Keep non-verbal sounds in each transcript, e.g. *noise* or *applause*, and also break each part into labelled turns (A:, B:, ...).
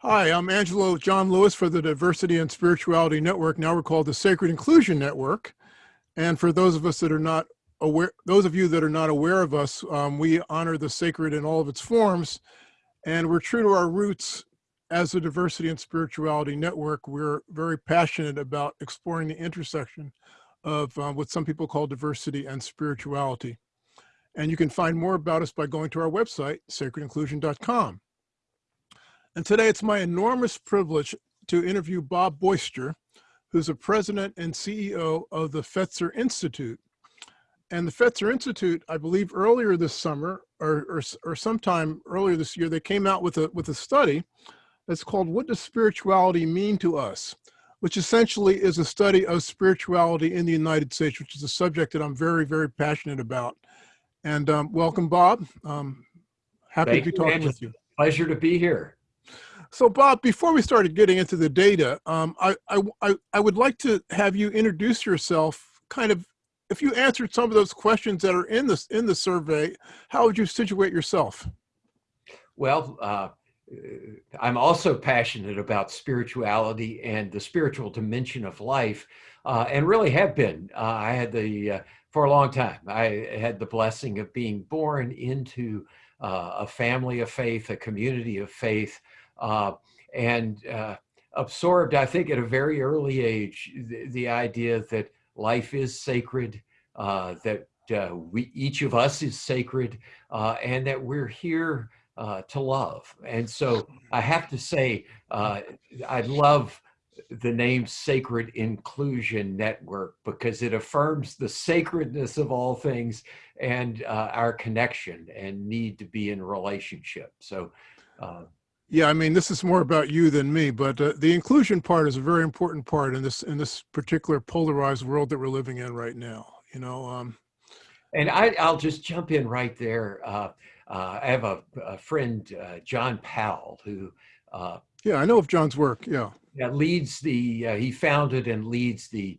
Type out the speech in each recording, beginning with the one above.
A: Hi, I'm Angelo John Lewis for the Diversity and Spirituality Network. Now we're called the Sacred Inclusion Network. And for those of us that are not aware, those of you that are not aware of us, um, we honor the sacred in all of its forms. And we're true to our roots as a Diversity and Spirituality Network. We're very passionate about exploring the intersection of um, what some people call diversity and spirituality. And you can find more about us by going to our website, sacredinclusion.com. And today it's my enormous privilege to interview Bob Boisture, who's the president and CEO of the Fetzer Institute. And the Fetzer Institute, I believe earlier this summer or, or, or sometime earlier this year, they came out with a, with a study that's called What Does Spirituality Mean to Us? Which essentially is a study of spirituality in the United States, which is a subject that I'm very, very passionate about. And um, welcome, Bob. Um, happy
B: Thank
A: to be talking with you.
B: Pleasure to be here.
A: So Bob, before we started getting into the data, um, I, I, I would like to have you introduce yourself kind of, if you answered some of those questions that are in this in the survey, how would you situate yourself?
B: Well, uh, I'm also passionate about spirituality and the spiritual dimension of life, uh, and really have been. Uh, I had the, uh, for a long time, I had the blessing of being born into uh, a family of faith, a community of faith, uh, and uh, absorbed, I think, at a very early age, the, the idea that life is sacred, uh, that uh, we each of us is sacred, uh, and that we're here uh, to love. And so I have to say, I love the name Sacred Inclusion Network because it affirms the sacredness of all things and our connection and need to be in relationship. So
A: yeah, I mean, this is more about you than me, but uh, the inclusion part is a very important part in this in this particular polarized world that we're living in right now. You know. Um,
B: and I, will just jump in right there. Uh, uh, I have a, a friend, uh, John Powell, who.
A: Uh, yeah, I know of John's work. Yeah.
B: Yeah, leads the. Uh, he founded and leads the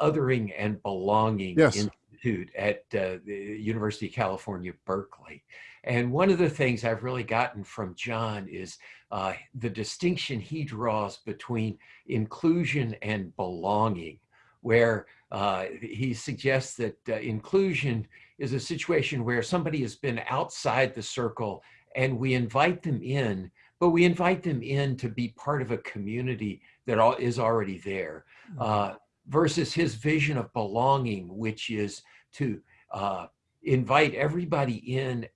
B: Othering and Belonging
A: yes.
B: Institute at the University of California, Berkeley. And one of the things I've really gotten from John is uh, the distinction he draws between inclusion and belonging, where uh, he suggests that uh, inclusion is a situation where somebody has been outside the circle and we invite them in, but we invite them in to be part of a community that is already there. Mm-hmm. Uh, versus his vision of belonging, which is to uh, invite everybody in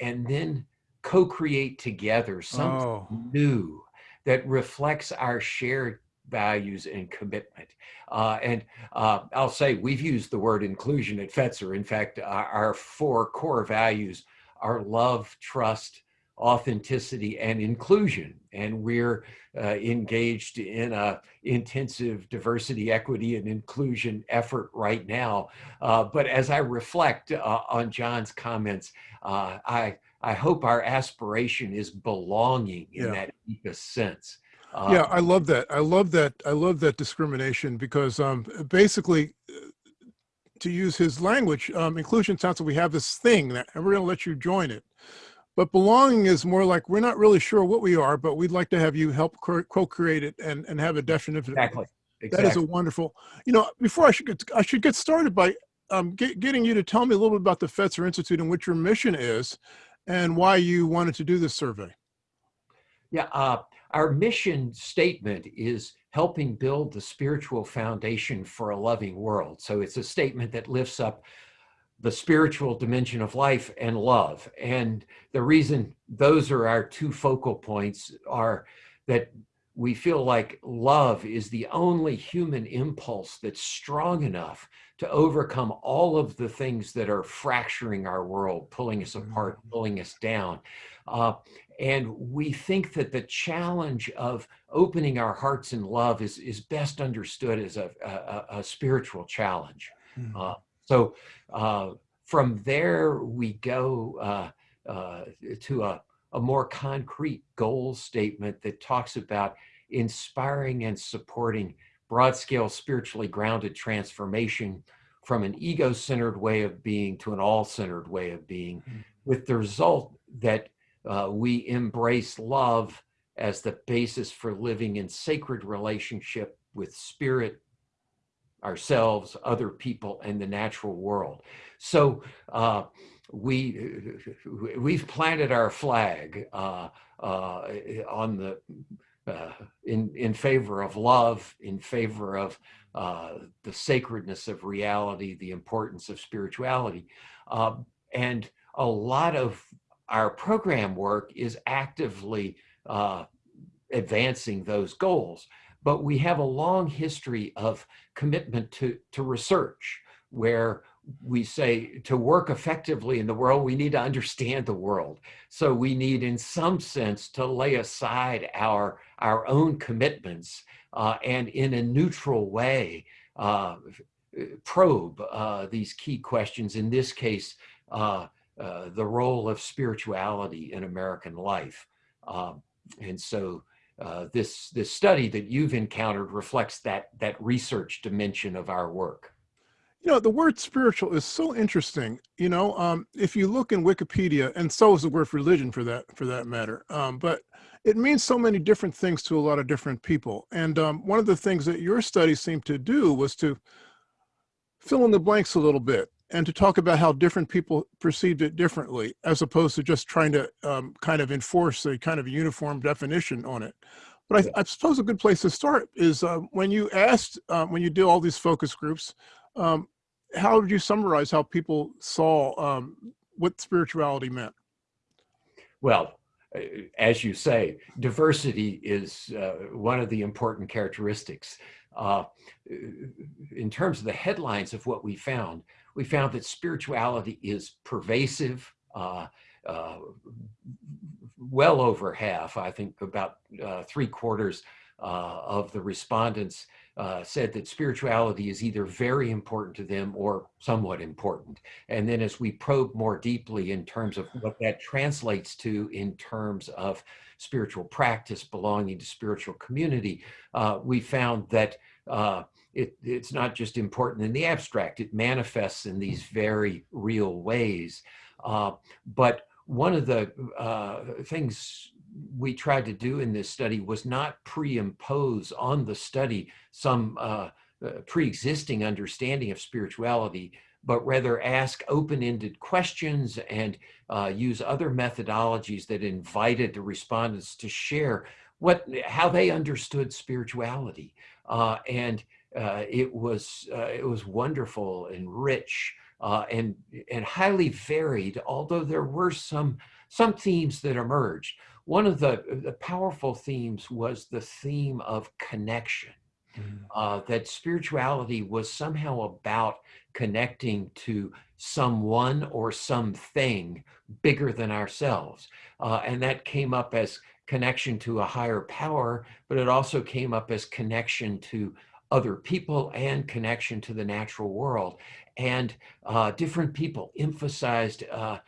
B: and then co-create together something oh. new that reflects our shared values and commitment. Uh, and uh, I'll say we've used the word inclusion at Fetzer. In fact, our, our four core values are love, trust, authenticity, and inclusion. And we're uh, engaged in a intensive diversity, equity, and inclusion effort right now. Uh, but as I reflect uh, on John's comments, uh, I, I hope our aspiration is belonging in yeah. that deepest sense.
A: Uh, yeah, I love that. I love that. I love that discrimination because um, basically, uh, to use his language, um, inclusion sounds like we have this thing that, and we're going to let you join it. But belonging is more like we're not really sure what we are, but we'd like to have you help co-create it and, and have a definition.
B: Exactly.
A: exactly. That is a wonderful. You know, before I should get I should get started by um, get, getting you to tell me a little bit about the Fetzer Institute and what your mission is, and why you wanted to do this survey.
B: Yeah, uh, our mission statement is helping build the spiritual foundation for a loving world. So it's a statement that lifts up the spiritual dimension of life and love. And the reason those are our two focal points are that we feel like love is the only human impulse that's strong enough to overcome all of the things that are fracturing our world, pulling us apart, mm-hmm. pulling us down. Uh, and we think that the challenge of opening our hearts in love is, is best understood as a, a, a spiritual challenge. Mm-hmm. Uh, so uh, from there, we go uh, uh, to a, a more concrete goal statement that talks about inspiring and supporting broad scale spiritually grounded transformation from an ego centered way of being to an all centered way of being, mm-hmm. with the result that uh, we embrace love as the basis for living in sacred relationship with spirit, ourselves, other people, and the natural world. So uh, we *laughs* we've planted our flag uh, uh, on the uh, in in favor of love, in favor of uh, the sacredness of reality, the importance of spirituality, um, and a lot of our program work is actively uh, advancing those goals. But we have a long history of commitment to, to research where we say to work effectively in the world, we need to understand the world. So we need, in some sense, to lay aside our, our own commitments uh, and in a neutral way uh, probe uh, these key questions. In this case, uh, uh, the role of spirituality in American life. Um, and so uh, this, this study that you've encountered reflects that, that research dimension of our work.
A: You know, the word spiritual is so interesting. You know, um, if you look in Wikipedia, and so is the word religion for that for that matter. Um, but it means so many different things to a lot of different people. And um, one of the things that your study seemed to do was to fill in the blanks a little bit and to talk about how different people perceived it differently, as opposed to just trying to um, kind of enforce a kind of uniform definition on it. But I, I suppose a good place to start is uh, when you asked, uh, when you did all these focus groups, um, how would you summarize how people saw um, what spirituality meant?
B: Well, uh, as you say, diversity is uh, one of the important characteristics. Uh, in terms of the headlines of what we found, we found that spirituality is pervasive. Uh, uh, well over half, I think about uh, three quarters uh, of the respondents uh, said that spirituality is either very important to them or somewhat important. And then as we probe more deeply in terms of what that translates to in terms of spiritual practice, belonging to spiritual community, uh, we found that it, it's not just important in the abstract, it manifests in these very real ways. Uh, but one of the uh, things we tried to do in this study was not pre-impose on the study some uh, uh pre-existing understanding of spirituality, but rather ask open-ended questions and uh, use other methodologies that invited the respondents to share what how they understood spirituality. Uh, and it was uh, it was wonderful and rich uh, and and highly varied. Although there were some some themes that emerged. One of the the powerful themes was the theme of connection. Mm. Uh, that spirituality was somehow about connecting to someone or something bigger than ourselves. Uh, and that came up as connection to a higher power, but it also came up as connection to other people and connection to the natural world. And uh, different people emphasized uh,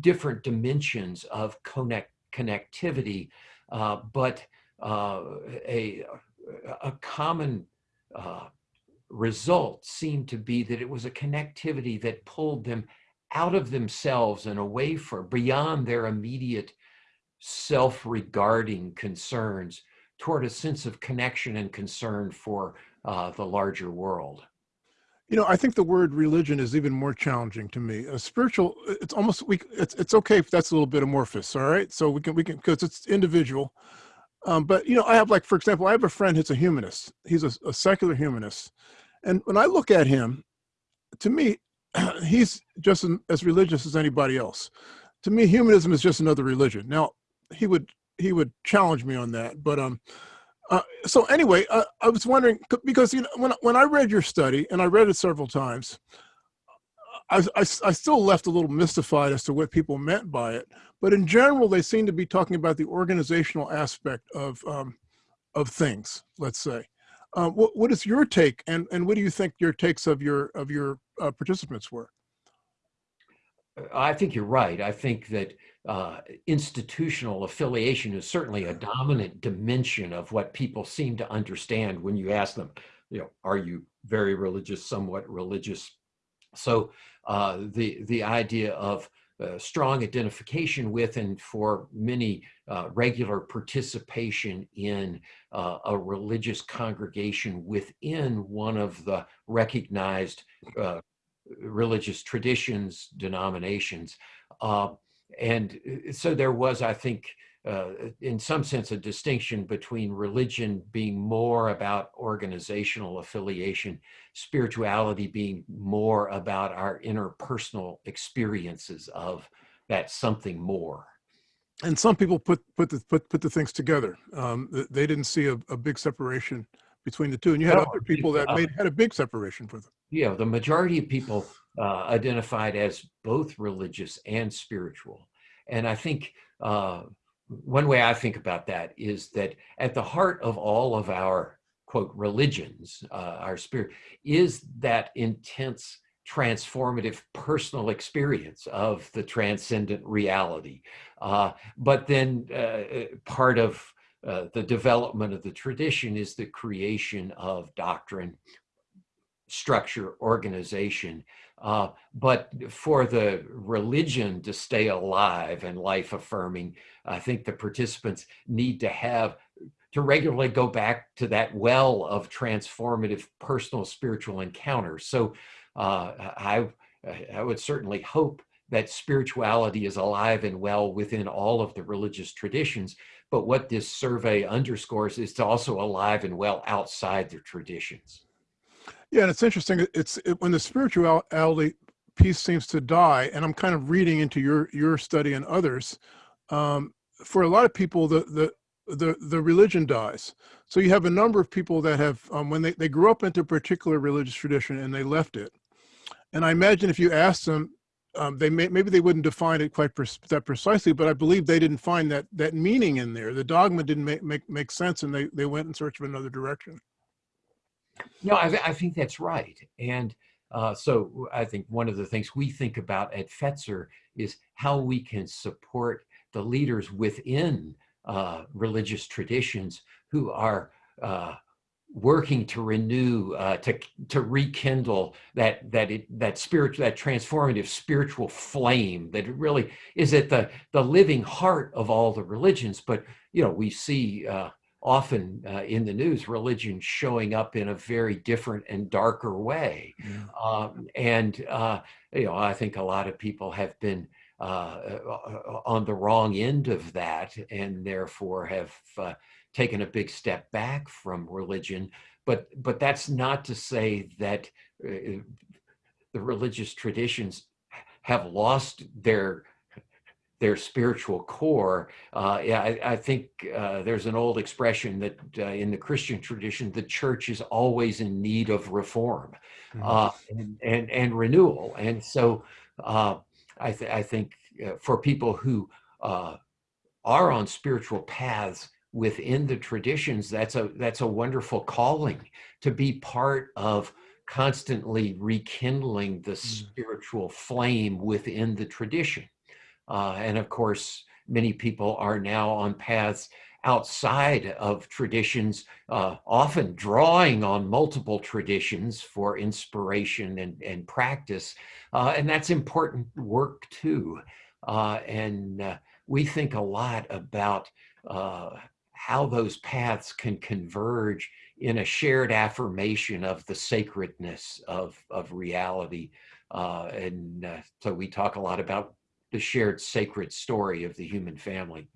B: different dimensions of connect connectivity, uh, but uh, a, a common uh, result seemed to be that it was a connectivity that pulled them out of themselves and away from beyond their immediate self-regarding concerns toward a sense of connection and concern for uh, the larger world?
A: You know, I think the word religion is even more challenging to me. A spiritual, it's almost we. It's it's okay if that's a little bit amorphous. All right, so we can we can because it's individual. Um, but you know, I have like for example, I have a friend who's a humanist. He's a, a secular humanist, and when I look at him, to me, *clears throat* he's just as religious as anybody else. To me, humanism is just another religion. Now, he would he would challenge me on that. But um, uh, so anyway, uh, I was wondering because you know when when I read your study and I read it several times, I, I, I still left a little mystified as to what people meant by it. But in general, they seem to be talking about the organizational aspect of um, of things. Let's say. Uh, what, what is your take, and, and what do you think your takes of your of your uh, participants were?
B: I think you're right. I think that uh, institutional affiliation is certainly a dominant dimension of what people seem to understand when you ask them, you know, are you very religious, somewhat religious? So uh, the the idea of uh, strong identification with and for many uh, regular participation in uh, a religious congregation within one of the recognized uh, religious traditions, denominations. Uh, and uh, so there was, I think, uh, in some sense, a distinction between religion being more about organizational affiliation, spirituality being more about our interpersonal experiences of that something more.
A: And some people put put the put put the things together. Um, they didn't see a, a big separation between the two, and you had no, other people that made had a big separation for them.
B: Yeah, the majority of people uh, identified as both religious and spiritual, and I think. Uh, one way I think about that is that at the heart of all of our quote religions, uh, our spirit, is that intense transformative personal experience of the transcendent reality. Uh, but then uh, part of uh, the development of the tradition is the creation of doctrine, structure, organization, uh, but for the religion to stay alive and life affirming, I think the participants need to have to regularly go back to that well of transformative personal spiritual encounters. So uh, I, I would certainly hope that spirituality is alive and well within all of the religious traditions. But what this survey underscores is to also alive and well outside the traditions.
A: Yeah, and it's interesting. It's it, when the spirituality piece seems to die, and I'm kind of reading into your your study and others. Um, for a lot of people, the the the the religion dies. So you have a number of people that have um, when they they grew up into a particular religious tradition and they left it. And I imagine if you asked them, um, they may, maybe they wouldn't define it quite that precisely, but I believe they didn't find that that meaning in there. The dogma didn't make make, make sense, and they they went in search of another direction.
B: No, I, I think that's right. And uh, so I think one of the things we think about at Fetzer is how we can support the leaders within uh, religious traditions who are uh, working to renew, uh, to to rekindle that that it, that spiritual, that transformative spiritual flame that really is at the the living heart of all the religions. But you know, we see uh, often uh, in the news religion showing up in a very different and darker way yeah. um, and uh, you know i think a lot of people have been uh, uh on the wrong end of that and therefore have uh, taken a big step back from religion but but that's not to say that uh, the religious traditions have lost their their spiritual core. Uh, yeah, I, I think uh, there's an old expression that uh, in the Christian tradition, the church is always in need of reform mm -hmm. and, and, and, renewal. And so uh, I, th I think uh, for people who are on spiritual paths within the traditions, that's a that's a wonderful calling to be part of constantly rekindling the mm -hmm. spiritual flame within the tradition. Uh, and of course, many people are now on paths outside of traditions, uh, often drawing on multiple traditions for inspiration and, and practice. Uh, and that's important work too. Uh, and uh, we think a lot about uh, how those paths can converge in a shared affirmation of the sacredness of, of reality. and so we talk a lot about the shared sacred story of the human family.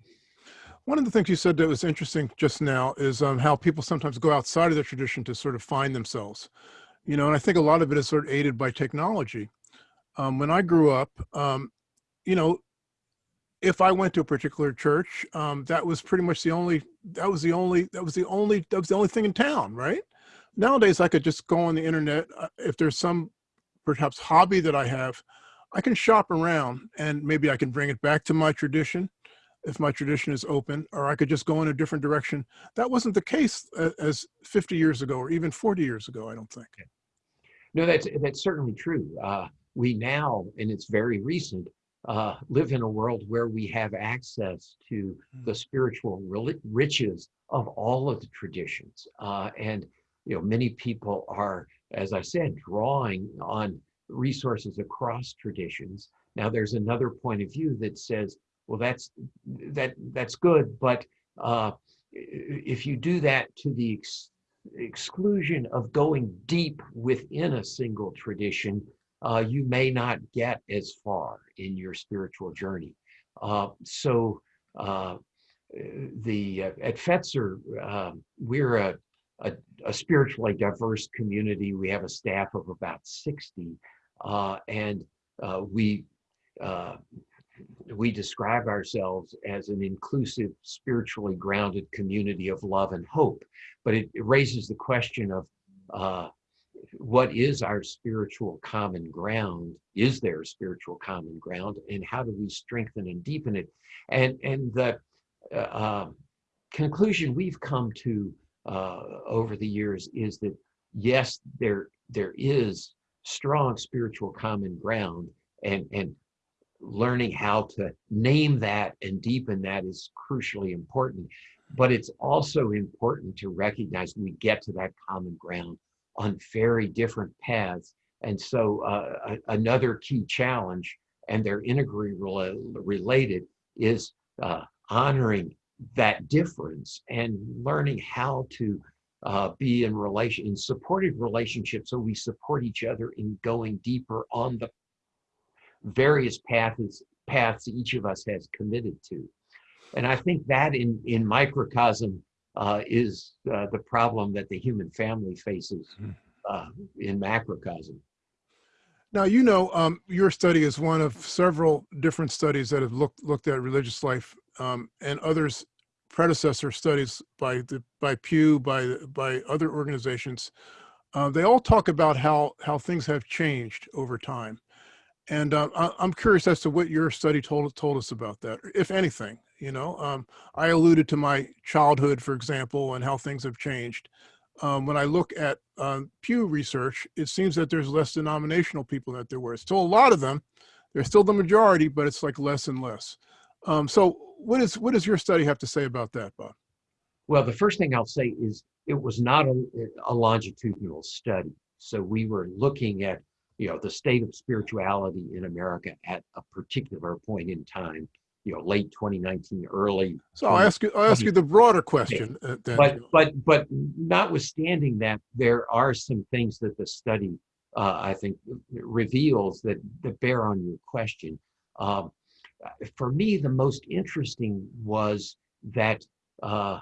A: One of the things you said that was interesting just now is um, how people sometimes go outside of their tradition to sort of find themselves. You know, and I think a lot of it is sort of aided by technology. Um, when I grew up, um, you know, if I went to a particular church, um, that was pretty much the only, that was the only, that was the only, that was the only thing in town, right? Nowadays, I could just go on the internet. Uh, if there's some perhaps hobby that I have, I can shop around and maybe I can bring it back to my tradition if my tradition is open, or I could just go in a different direction. That wasn't the case as 50 years ago or even 40 years ago, I don't think.
B: No, that's, that's certainly true. Uh, we now, and it's very recent, uh, live in a world where we have access to hmm. the spiritual riches of all of the traditions. Uh, and, you know, many people are, as I said, drawing on resources across traditions. Now, there's another point of view that says, well, that's that that's good, but uh, if you do that to the ex exclusion of going deep within a single tradition, uh, you may not get as far in your spiritual journey. Uh, so uh, the uh, at Fetzer, um, we're a, a, a, spiritually diverse community. We have a staff of about 60, uh, and uh, we we describe ourselves as an inclusive, spiritually grounded community of love and hope. But it, it raises the question of uh, what is our spiritual common ground? Is there a spiritual common ground? And how do we strengthen and deepen it? And, and the uh, conclusion we've come to uh, over the years is that yes, there, there is strong spiritual common ground and, and learning how to name that and deepen that is crucially important. But it's also important to recognize we get to that common ground on very different paths. And so uh, another key challenge, and they're integrally related, is uh, honoring that difference and learning how to uh, be in relation in supportive relationships so we support each other in going deeper on the various paths paths each of us has committed to. And I think that in, in microcosm uh, is uh, the problem that the human family faces hmm. uh, in macrocosm.
A: Now, you know, um, your study is one of several different studies that have looked looked at religious life um, and others predecessor studies by the by Pew, by by other organizations. Uh, they all talk about how how things have changed over time. And uh, I'm curious as to what your study told told us about that, if anything. You know, um, I alluded to my childhood, for example, and how things have changed. Um, when I look at uh, Pew research, it seems that there's less denominational people than there were. Still a lot of them. They're still the majority, but it's like less and less. Um, so what is what does your study have to say about that, Bob?
B: Well, the first thing I'll say is it was not a, a longitudinal study. So we were looking at you know, the state of spirituality in America at a particular point in time, you know, late 2019, early.
A: So I'll ask you, I'll ask you the broader question.
B: Uh. But, but, but notwithstanding that, there are some things that the study, uh, I think, reveals that, that bear on your question. Um, for me, the most interesting was that uh,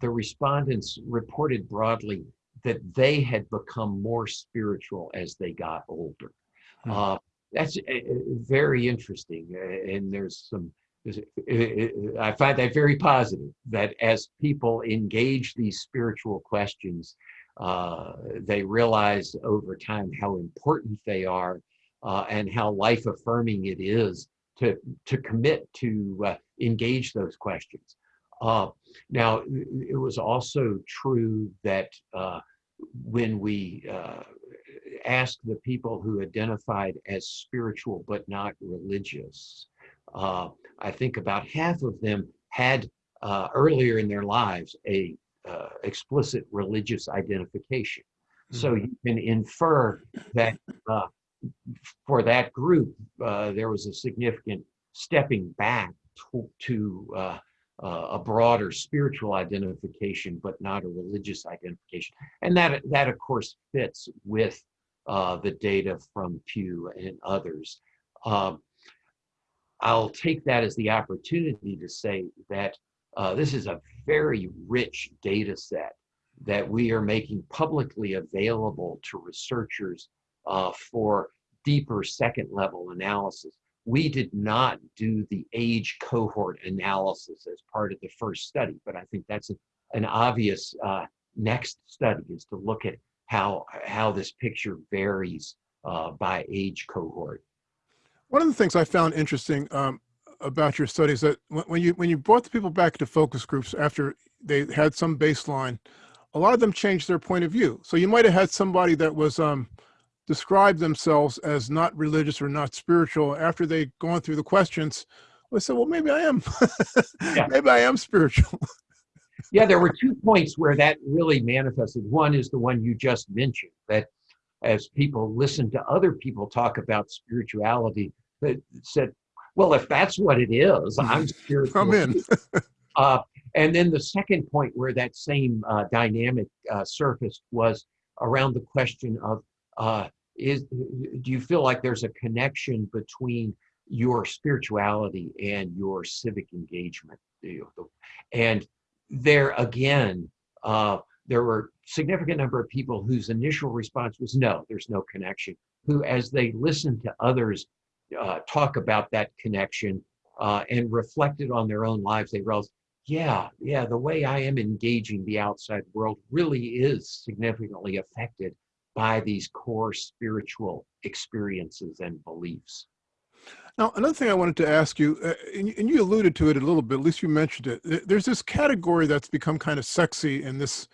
B: the respondents reported broadly that they had become more spiritual as they got older. Hmm. Uh, that's uh, uh very interesting. Uh, and there's some, I find that very positive that as people engage these spiritual questions, uh, they realize over time how important they are uh, and how life affirming it is to, to commit to uh, engage those questions. now, it was also true that when we uh, asked the people who identified as spiritual but not religious, uh, I think about half of them had uh, earlier in their lives a uh, explicit religious identification. Mm -hmm. So mm-hmm. you can infer that uh, for that group, uh, there was a significant stepping back to, to uh, a broader spiritual identification, but not a religious identification. And that, that of course, fits with uh, the data from Pew and others. Um, I'll take that as the opportunity to say that uh, this is a very rich data set that we are making publicly available to researchers uh, for deeper second level analysis we did not do the age cohort analysis as part of the first study, but I think that's a, an obvious uh, next study is to look at how, how this picture varies uh, by age cohort.
A: One of the things I found interesting um, about your study is that when you, when you brought the people back to focus groups after they had some baseline, a lot of them changed their point of view. So you might have had somebody that was um, describe themselves as not religious or not spiritual after they'd gone through the questions, I said, well, maybe I am. yeah. *laughs* Maybe I am spiritual. *laughs*
B: yeah, there were two points where that really manifested. One is the one you just mentioned, that as people listen to other people talk about spirituality, that said, well, if that's what it is, I'm *laughs* spiritual.
A: I'm in.
B: Uh, and then the second point where that same uh, dynamic uh, surfaced was around the question of uh, is do you feel like there's a connection between your spirituality and your civic engagement? And there again, uh, there were significant number of people whose initial response was no, there's no connection. Who, as they listened to others uh, talk about that connection uh, and reflected on their own lives, they realized, yeah, yeah, the way I am engaging the outside world really is significantly affected by these core spiritual experiences and beliefs.
A: Now, another thing I wanted to ask you, uh, and, and, you alluded to it a little bit, at least you mentioned it. There's this category that's become kind of sexy in this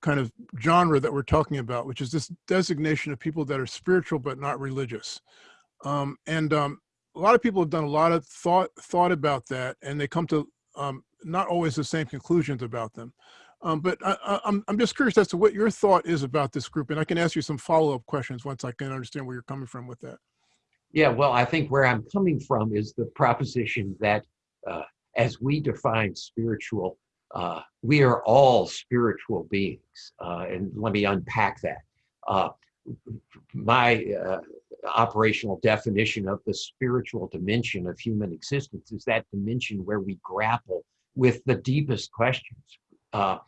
A: kind of genre that we're talking about, which is this designation of people that are spiritual but not religious. Um, and um, a lot of people have done a lot of thought thought about that, and they come to um, not always the same conclusions about them. Um, but I, am I'm, I'm just curious as to what your thought is about this group, and I can ask you some follow-up questions once I can understand where you're coming from with that.
B: Yeah, well, I think where I'm coming from is the proposition that uh, as we define spiritual, uh, we are all spiritual beings. Uh, and let me unpack that. Uh, my uh, operational definition of the spiritual dimension of human existence is that dimension where we grapple with the deepest questions. Uh,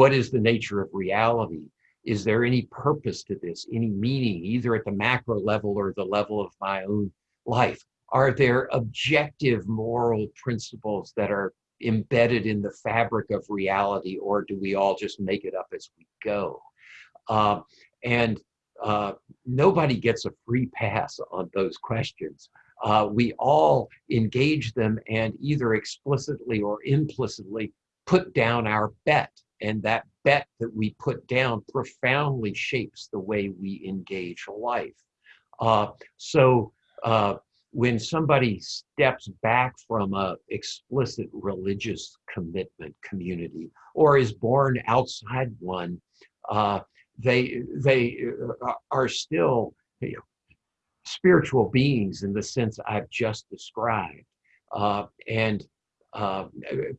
B: what is the nature of reality? Is there any purpose to this, any meaning, either at the macro level or the level of my own life? Are there objective moral principles that are embedded in the fabric of reality, or do we all just make it up as we go? Uh, and uh, nobody gets a free pass on those questions. Uh, we all engage them and either explicitly or implicitly put down our bet. And that bet that we put down profoundly shapes the way we engage life. Uh, so uh, when somebody steps back from a explicit religious commitment community or is born outside one, uh, they they uh, are still you know, spiritual beings in the sense I've just described. Uh, and uh,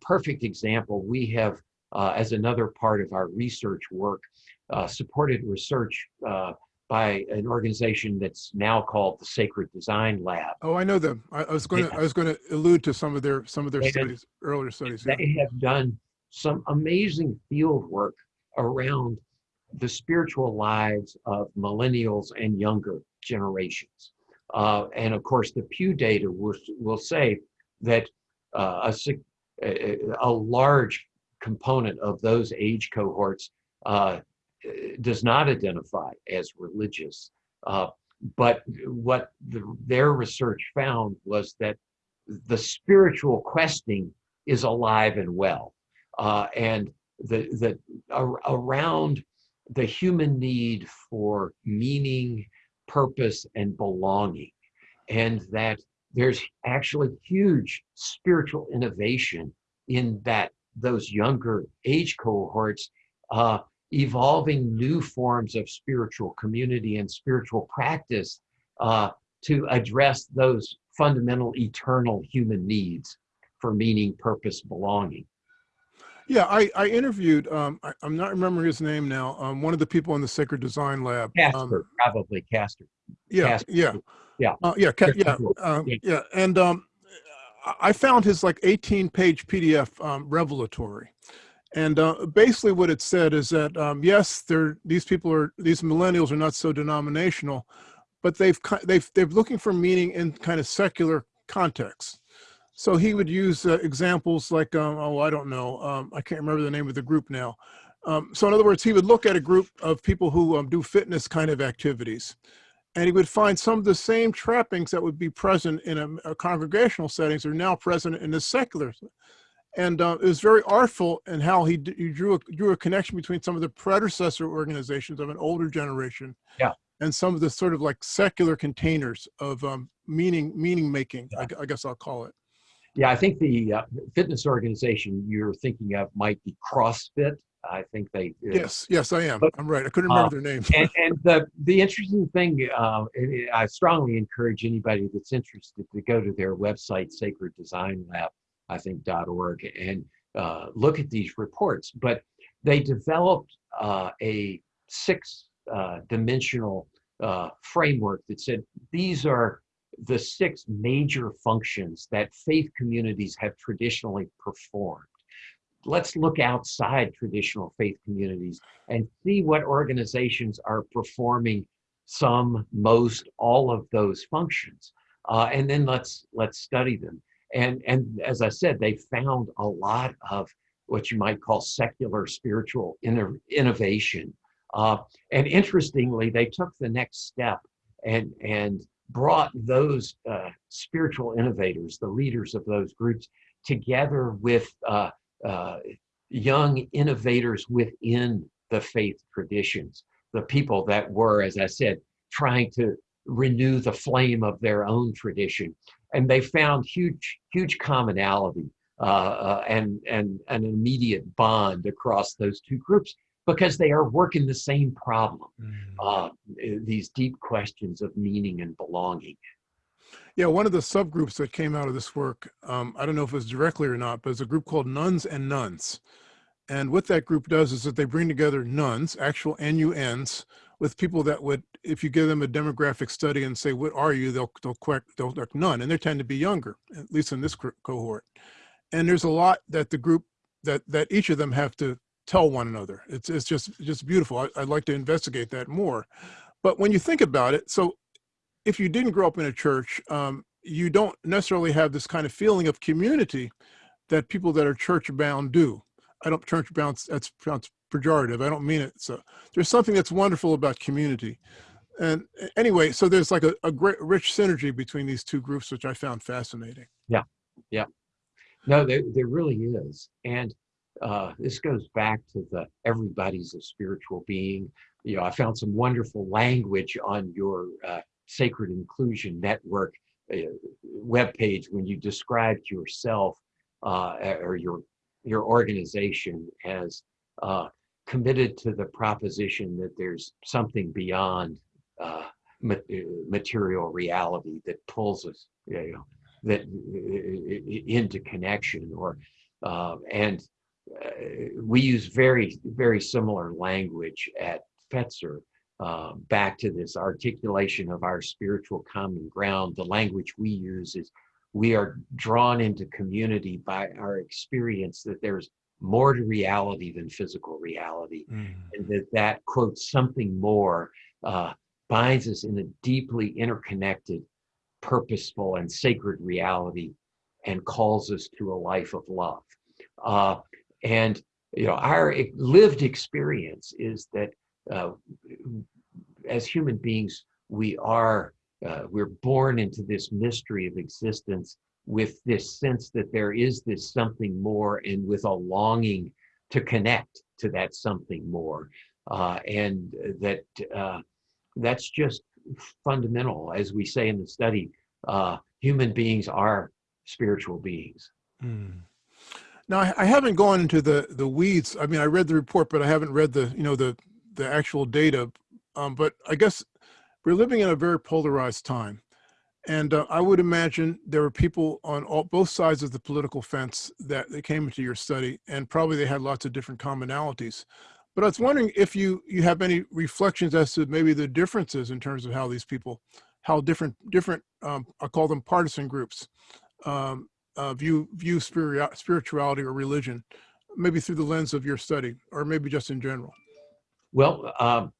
B: perfect example, we have, uh, as another part of our research work, uh, supported research uh, by an organization that's now called the Sacred Design Lab.
A: Oh, I know them. I, I was going to I was going to allude to some of their some of their they studies, have, earlier studies.
B: They yeah. have done some amazing field work around the spiritual lives of millennials and younger generations. Uh, and of course, the Pew data will, will say that uh, a, a, large component of those age cohorts uh, does not identify as religious. Uh, but what the, their research found was that the spiritual questing is alive and well. Uh, and the, the, around the human need for meaning, purpose, and belonging. And that there's actually huge spiritual innovation in that those younger age cohorts uh, evolving new forms of spiritual community and spiritual practice uh, to address those fundamental eternal human needs for meaning, purpose, belonging.
A: Yeah, I, I interviewed, um, I, am not remembering his name now, um, one of the people in the Sacred Design Lab.
B: Casper, um, probably Casper.
A: Yeah, yeah.
B: Yeah.
A: Uh, yeah, yeah, um, yeah. And um, I found his like 18 page PDF um, revelatory. And uh, basically what it said is that, um, yes, these people are, these millennials are not so denominational, but they've, they've, they're looking for meaning in kind of secular contexts. So he would use uh, examples like, um, oh, I don't know, um, I can't remember the name of the group now. Um, so in other words, he would look at a group of people who um, do fitness kind of activities, and he would find some of the same trappings that would be present in a, a congregational settings are now present in the secular. And uh, it was very artful in how he, he drew, a, drew a connection between some of the predecessor organizations of an older generation
B: yeah.
A: and some of the sort of like secular containers of um, meaning meaning making, yeah. I, I guess I'll call it.
B: Yeah, I think the uh, fitness organization you're thinking of might be CrossFit. I think they. uh,
A: Yes, yes, I am.
B: But-
A: I'm right. I couldn't
B: uh,
A: remember their name.
B: and, and the the interesting thing, uh, I strongly encourage anybody that's interested to go to their website, Sacred Design Lab, I think dot .org, and uh, look at these reports. But they developed uh, a six uh, dimensional uh, framework that said these are the six major functions that faith communities have traditionally performed. Let's look outside traditional faith communities and see what organizations are performing some, most, all of those functions. Uh, and then let's let's study them. And and as I said, they found a lot of what you might call secular spiritual inno- innovation. Uh, and interestingly, they took the next step and and brought those uh, spiritual innovators, the leaders of those groups, together with uh, young innovators within the faith traditions, the people that were, as I said, trying to renew the flame of their own tradition. And they found huge, huge commonality uh, uh, and, and an immediate bond across those two groups because they are working the same problem, uh, these deep questions of meaning and belonging.
A: Yeah, one of the subgroups that came out of this work, um, I don't know if it was directly or not, but it's a group called Nuns and Nones. And what that group does is that they bring together nuns, actual NUNs, with people that would, if you give them a demographic study and say, what are you, they'll, they'll correct, they'll, they'll none, and they tend to be younger, at least in this cohort. And there's a lot that the group, that, that each of them have to tell one another. It's, it's just, just beautiful. I, I'd like to investigate that more. But when you think about it, so if you didn't grow up in a church, um, you don't necessarily have this kind of feeling of community that people that are church bound do. I don't church bound. That's sounds pejorative. I don't mean it. So there's something that's wonderful about community. And anyway, so there's like a, a great rich synergy between these two groups, which I found fascinating. Yeah. Yeah.
B: No, there, there really is. And uh, this goes back to the everybody's a spiritual being. You know, I found some wonderful language on your uh, Sacred Inclusion Network uh, webpage when you described yourself uh, or your your organization as uh, committed to the proposition that there's something beyond uh, uh, material reality that pulls us, you know, that into connection or and we use very very similar language at Fetzer uh, back to this articulation of our spiritual common ground. The language we use is we are drawn into community by our experience that there's more to reality than physical reality, and that that quote something more uh, binds us in a deeply interconnected purposeful and sacred reality and calls us to a life of love. Uh, and you know, our lived experience is that uh, as human beings, we are uh, we're born into this mystery of existence with this sense that there is this something more, and with a longing to connect to that something more, uh, and that uh, that's just fundamental, as we say in the study. Uh, human beings are spiritual beings.
A: Mm. Now, I, I haven't gone into the the weeds. I mean, I read the report, but I haven't read the you know the the actual data. Um, but I guess we're living in a very polarized time, and uh, I would imagine there were people on all, both sides of the political fence that, that came into your study, and probably they had lots of different commonalities. But I was wondering if you you have any reflections as to maybe the differences in terms of how these people, how different different um, I call them partisan groups, um, uh, view view spirit, spirituality or religion, maybe through the lens of your study, or maybe just in general.
B: Well, um,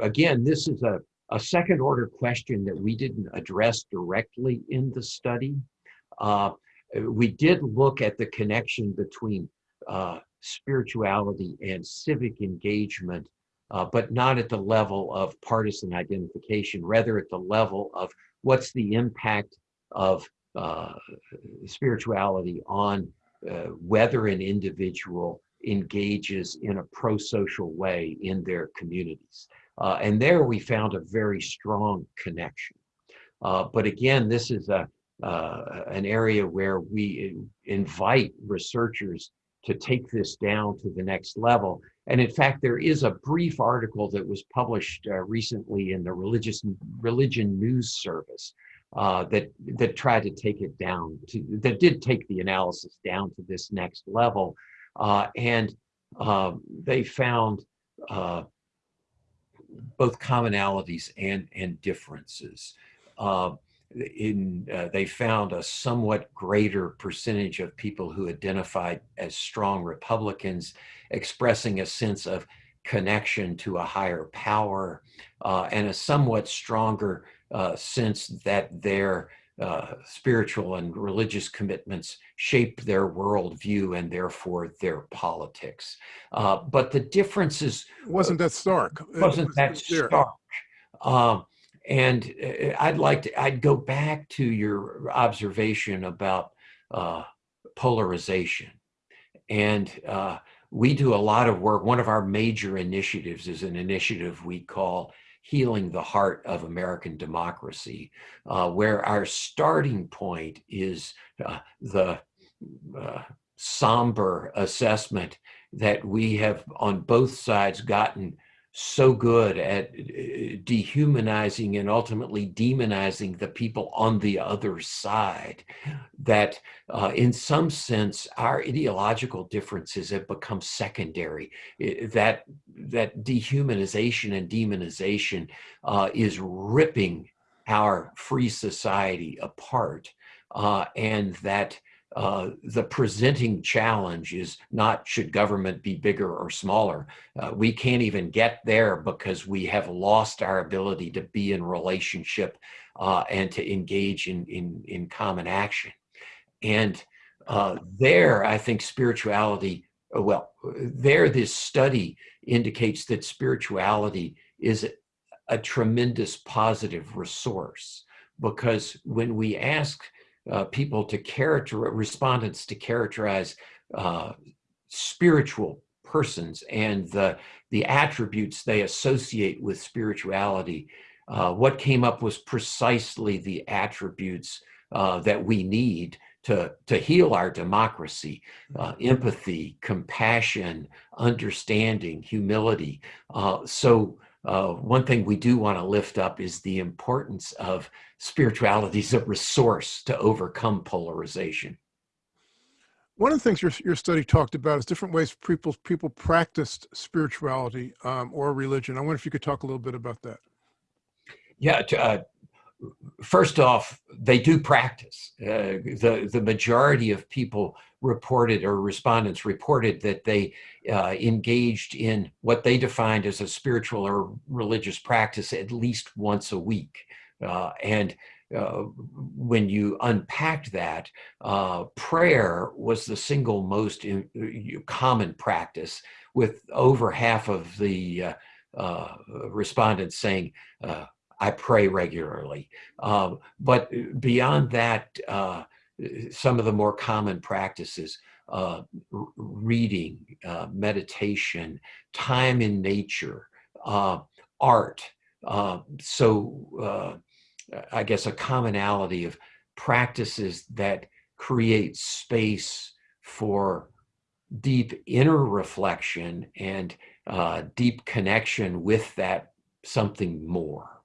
B: again, this is a, a second order question that we didn't address directly in the study. Uh, we did look at the connection between uh, spirituality and civic engagement, uh, but not at the level of partisan identification, rather at the level of what's the impact of uh, spirituality on uh, whether an individual engages in a pro-social way in their communities. Uh, and there we found a very strong connection. Uh, but again, this is a, uh, an area where we invite researchers to take this down to the next level. And in fact, there is a brief article that was published uh, recently in the Religious Religion News Service uh, that that tried to take it down to that did take the analysis down to this next level, and um, they found uh, both commonalities and and differences. Uh, in uh, they found a somewhat greater percentage of people who identified as strong Republicans expressing a sense of connection to a higher power uh, and a somewhat stronger uh, sense that their uh, spiritual and religious commitments shape their worldview and therefore their politics. Uh, but the differences
A: wasn't that stark.
B: Wasn't was, that stark. Um, and uh, I'd like to, I'd go back to your observation about uh, polarization. And uh, we do a lot of work. One of our major initiatives is an initiative we call Healing the Heart of American Democracy, uh, where our starting point is uh, the uh, somber assessment that we have on both sides gotten so good at uh, dehumanizing and ultimately demonizing the people on the other side that uh, in some sense our ideological differences have become secondary. That that dehumanization and demonization uh, is ripping our free society apart uh, and that uh, the presenting challenge is not should government be bigger or smaller. Uh, we can't even get there because we have lost our ability to be in relationship uh, and to engage in, in, in common action. And uh, there, I think spirituality, uh, well, there this study indicates that spirituality is a, a tremendous positive resource because when we ask uh, people to character respondents to characterize uh, spiritual persons and the the attributes they associate with spirituality. Uh, what came up was precisely the attributes uh, that we need to, to heal our democracy, uh, empathy, compassion, understanding, humility. Uh, so uh, one thing we do want to lift up is the importance of spirituality as a resource to overcome polarization.
A: One of the things your, your study talked about is different ways people people practiced spirituality um, or religion. I wonder if you could talk a little bit about that.
B: Yeah, uh, first off, they do practice. Uh, the, the majority of people reported or respondents reported that they uh, engaged in what they defined as a spiritual or religious practice at least once a week. Uh, and uh, when you unpacked that, uh, prayer was the single most in, uh, common practice with over half of the respondents saying, I pray regularly. Um, but beyond that, uh, some of the more common practices, uh, reading, uh, meditation, time in nature, uh, art. Uh, so uh, I guess a commonality of practices that create space for deep inner reflection and deep connection with that something more.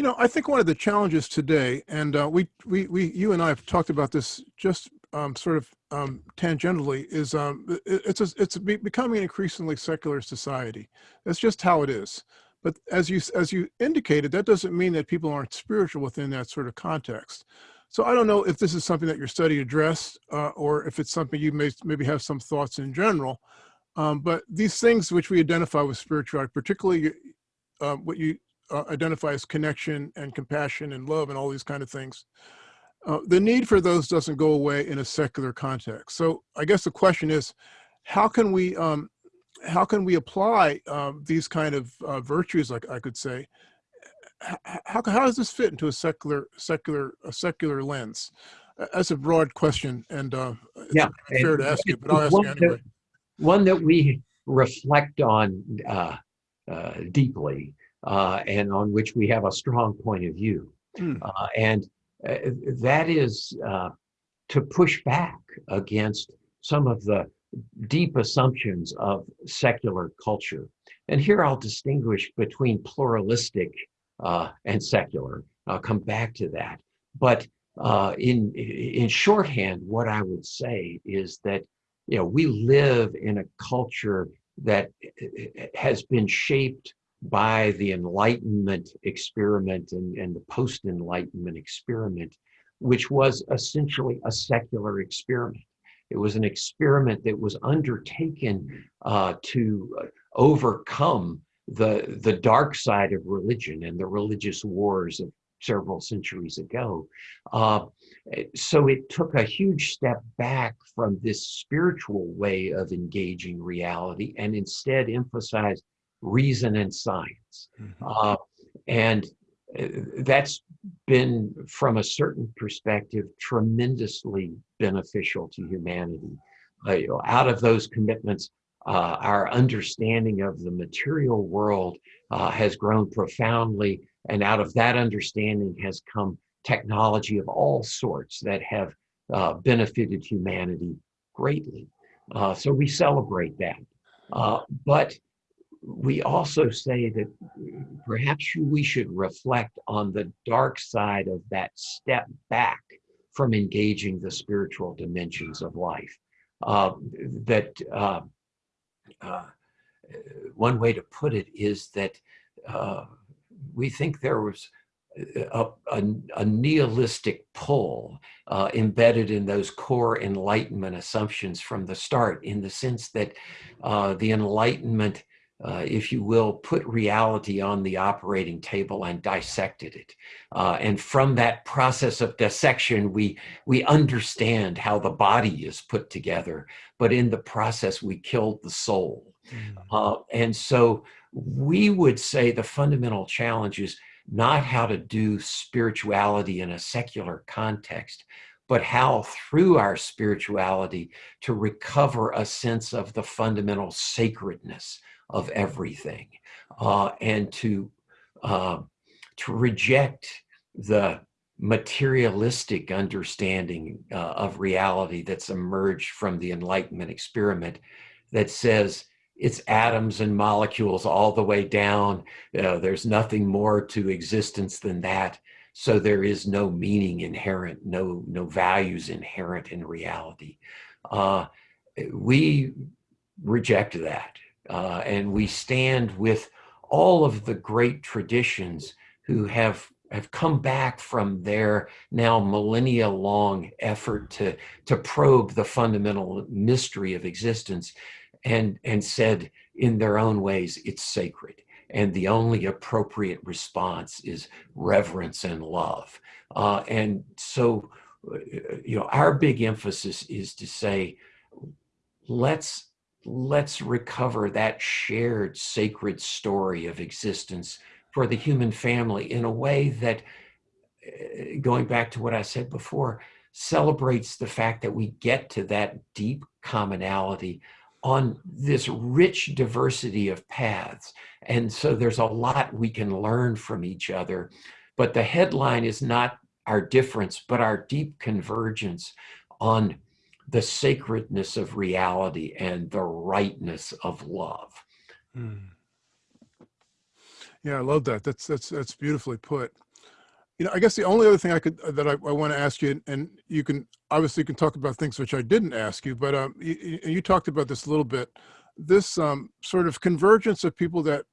A: You know, I think one of the challenges today, and uh, we, we, we, you and I have talked about this just um, sort of um, tangentially, is um, it, it's a, it's becoming an increasingly secular society. That's just how it is. But as you as you indicated, that doesn't mean that people aren't spiritual within that sort of context. So I don't know if this is something that your study addressed, uh, or if it's something you may maybe have some thoughts in general. Um, but these things which we identify with spirituality, particularly uh, what you uh, identify as connection and compassion and love and all these kind of things. Uh, the need for those doesn't go away in a secular context. So I guess the question is, how can we um, how can we apply um, these kind of uh, virtues, like I could say, how, how does this fit into a secular secular a secular lens? That's a broad question, and uh,
B: yeah,
A: fair to ask you, but I'll ask you anyway.
B: That, one that we reflect on uh, uh, deeply uh, and on which we have a strong point of view. Mm. Uh, and uh, that is uh, to push back against some of the deep assumptions of secular culture. And here I'll distinguish between pluralistic uh, and secular. I'll come back to that. But uh, in in shorthand, what I would say is that you know we live in a culture that has been shaped by the Enlightenment experiment and, and the post Enlightenment experiment, which was essentially a secular experiment. It was an experiment that was undertaken uh, to overcome the, the dark side of religion and the religious wars of several centuries ago. Uh, so it took a huge step back from this spiritual way of engaging reality and instead emphasized reason and science. Mm-hmm. Uh, and uh, that's been, from a certain perspective, tremendously beneficial to humanity. Uh, you know, out of those commitments, uh, our understanding of the material world uh, has grown profoundly, and out of that understanding has come technology of all sorts that have uh, benefited humanity greatly. Uh, so we celebrate that. Uh, but we also say that perhaps we should reflect on the dark side of that step back from engaging the spiritual dimensions of life. Uh, that uh, uh, one way to put it is that uh, we think there was a, a, a nihilistic pull uh, embedded in those core Enlightenment assumptions from the start, in the sense that uh, the Enlightenment uh, if you will, put reality on the operating table and dissected it. Uh, and from that process of dissection, we, we understand how the body is put together, but in the process, we killed the soul. Mm. Uh, and so we would say the fundamental challenge is not how to do spirituality in a secular context, but how through our spirituality to recover a sense of the fundamental sacredness of everything uh, and to uh, to reject the materialistic understanding uh, of reality that's emerged from the enlightenment experiment that says it's atoms and molecules all the way down there's nothing more to existence than that. So there is no meaning inherent no no values inherent in reality. Uh, we reject that uh, and we stand with all of the great traditions who have have come back from their now millennia long effort to to probe the fundamental mystery of existence and and said in their own ways it's sacred. And the only appropriate response is reverence and love. Uh, and so uh, you know our big emphasis is to say let's let's recover that shared sacred story of existence for the human family in a way that, eh, going back to what I said before, celebrates the fact that we get to that deep commonality on this rich diversity of paths. And so there's a lot we can learn from each other. But the headline is not our difference, but our deep convergence on the sacredness of reality and the rightness of love. Mm.
A: Yeah, I love that. That's that's that's beautifully put. You know, I guess the only other thing I could that I, I want to ask you, and you can obviously you can talk about things which I didn't ask you, but um, you, you talked about this a little bit. This um, sort of convergence of people that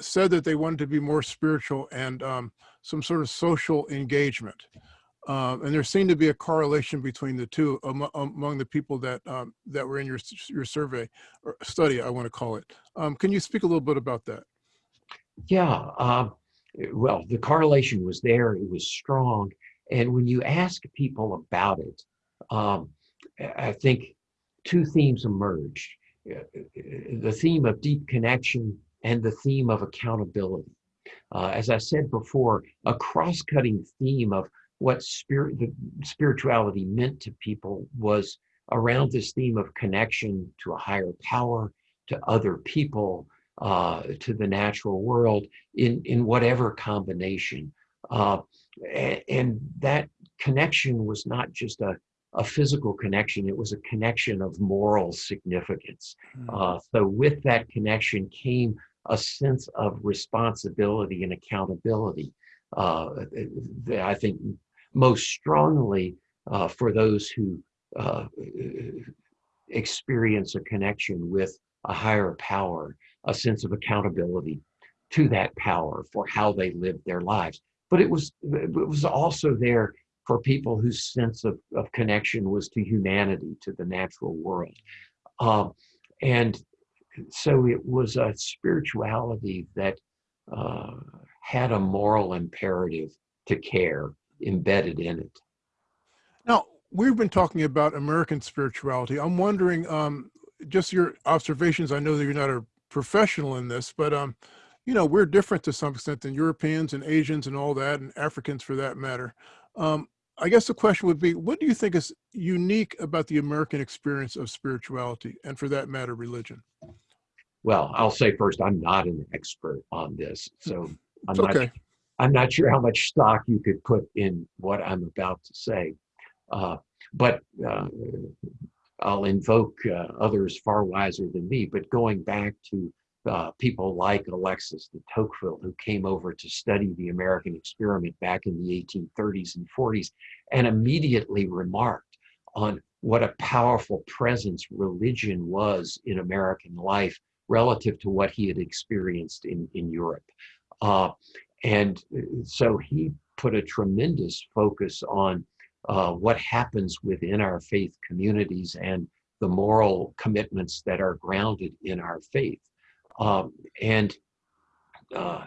A: said that they wanted to be more spiritual and um, some sort of social engagement. Um, and there seemed to be a correlation between the two among, among the people that um, that were in your your survey or study, I want to call it. Um, can you speak a little bit about that?
B: Yeah. Um, well, the correlation was there; it was strong. And when you ask people about it, um, I think two themes emerged: the theme of deep connection and the theme of accountability. Uh, as I said before, a cross-cutting theme of what spirit the spirituality meant to people was around this theme of connection to a higher power to other people uh, to the natural world in in whatever combination uh, and, and, that connection was not just a a physical connection. It was a connection of moral significance.
A: Mm.
B: Uh, so with that connection came a sense of responsibility and accountability. Uh, that I think most strongly uh, for those who uh, experience a connection with a higher power, a sense of accountability to that power for how they lived their lives. But it was it was also there for people whose sense of, of connection was to humanity, to the natural world. Um, and so it was a spirituality that uh, had a moral imperative to care embedded in it.
A: Now, we've been talking about American spirituality. I'm wondering, um, just your observations. I know that you're not a professional in this, but um, you know, we're different to some extent than Europeans and Asians and all that, and Africans for that matter. Um, I guess the question would be, what do you think is unique about the American experience of spirituality and for that matter, religion?
B: Well, I'll say first, I'm not an expert on this, so *laughs* I'm
A: It's
B: not,
A: okay.
B: I'm not sure how much stock you could put in what I'm about to say. Uh, but uh, I'll invoke uh, others far wiser than me. But going back to uh, people like Alexis de Tocqueville, who came over to study the American experiment back in the 1830s and 40s, and immediately remarked on what a powerful presence religion was in American life relative to what he had experienced in, in Europe. Uh, and so he put a tremendous focus on uh, what happens within our faith communities and the moral commitments that are grounded in our faith. Um, and uh,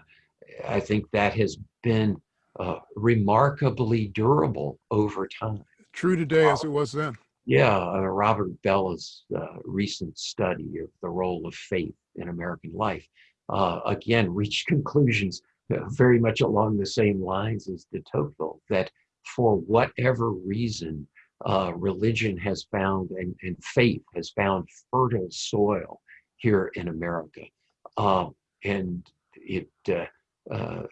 B: I think that has been uh, remarkably durable over time.
A: True today as it was then.
B: Yeah, uh, Robert Bellah's uh, recent study of the role of faith in American life, uh, again, reached *laughs* conclusions uh, very much along the same lines as de Tocqueville, that for whatever reason, uh, religion has found and, and faith has found fertile soil here in America. Um, and it, uh, uh,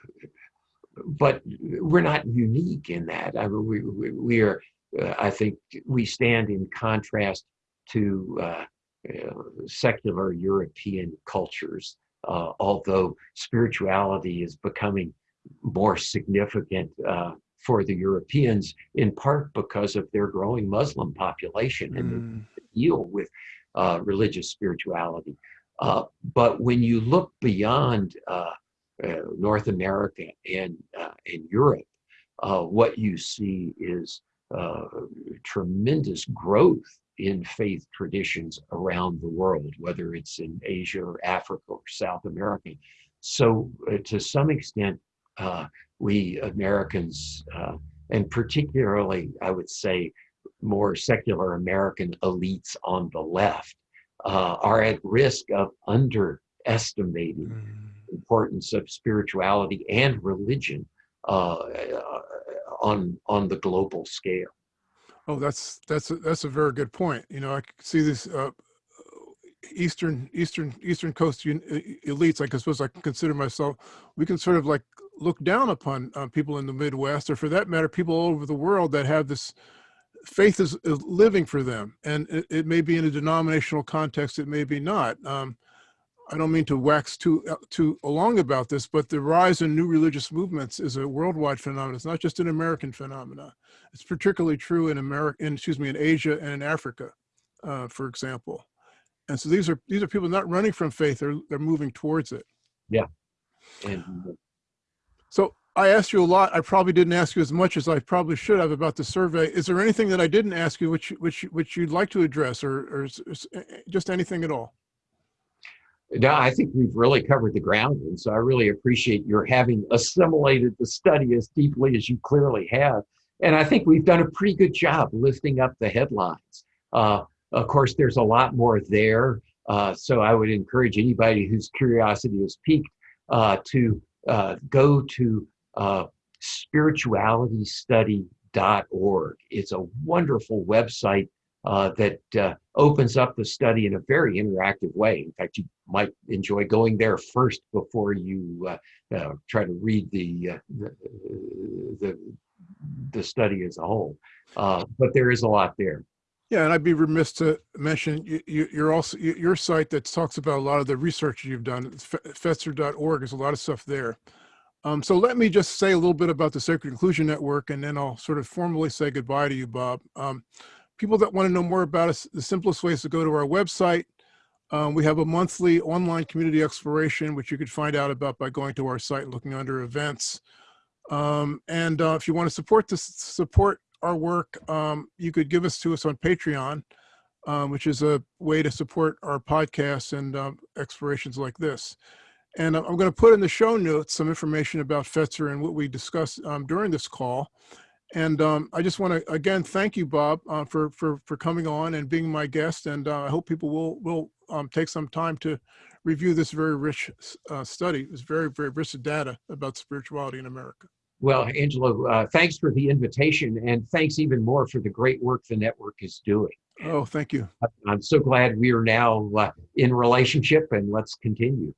B: but we're not unique in that. I mean, we, we, we are, uh, I think we stand in contrast to uh, uh, secular European cultures, uh, although spirituality is becoming more significant uh, for the Europeans, in part because of their growing Muslim population and
A: Mm.
B: the deal with uh, religious spirituality. Uh, but when you look beyond uh, uh, North America and, uh, and Europe, uh, what you see is uh, tremendous growth in faith traditions around the world, whether it's in Asia or Africa or South America. So, uh, to some extent, uh, we Americans, uh, and particularly, I would say, more secular American elites on the left, uh, are at risk of underestimating
A: Mm.
B: the importance of spirituality and religion uh, uh, on on the global scale.
A: Oh, that's that's a, that's a very good point. You know, I see this uh, eastern eastern eastern coast elites. I suppose I consider myself. We can sort of like look down upon uh, people in the Midwest, or for that matter, people all over the world that have this faith is, is living for them, and it, it may be in a denominational context. It may be not. Um, I don't mean to wax too uh, too long about this, but the rise in new religious movements is a worldwide phenomenon. It's not just an American phenomenon. It's particularly true in America, in, excuse me, in Asia and in Africa, uh, for example. And so these are these are people not running from faith; they're they're moving towards it. Yeah.
B: And
A: So I asked you a lot. I probably didn't ask you as much as I probably should have about the survey. Is there anything that I didn't ask you, which which which you'd like to address, or or just anything at all?
B: No, I think we've really covered the ground. And so I really appreciate your having assimilated the study as deeply as you clearly have. And I think we've done a pretty good job lifting up the headlines. Uh, of course, there's a lot more there. Uh, so I would encourage anybody whose curiosity is piqued uh, to uh, go to uh, spiritualitystudy.org. It's a wonderful website uh, that uh, opens up the study in a very interactive way. In fact, you might enjoy going there first before you uh, uh, try to read the, the, the the study as a whole. But there is a lot there.
A: Yeah, and I'd be remiss to mention you, you, you're also your site that talks about a lot of the research you've done. Fetzer.org. There's a lot of stuff there. Um, so let me just say a little bit about the Sacred Inclusion Network, and then I'll sort of formally say goodbye to you, Bob. Um, people that want to know more about us, the simplest way is to go to our website. Um, we have a monthly online community exploration, which you could find out about by going to our site and looking under events. Um, and uh, if you want to support this, support our work, um, you could give us to us on Patreon, um, which is a way to support our podcasts and um, explorations like this. And I'm going to put in the show notes some information about Fetzer and what we discussed um, during this call. And um, I just want to again thank you, Bob, uh, for for for coming on and being my guest. And uh, I hope people will will um, take some time to review this very rich uh, study. It's very very rich data about spirituality in America.
B: Well, Angelo, uh, thanks for the invitation, and thanks even more for the great work the network is doing.
A: Oh, thank you.
B: I'm so glad we are now uh, in relationship, and let's continue.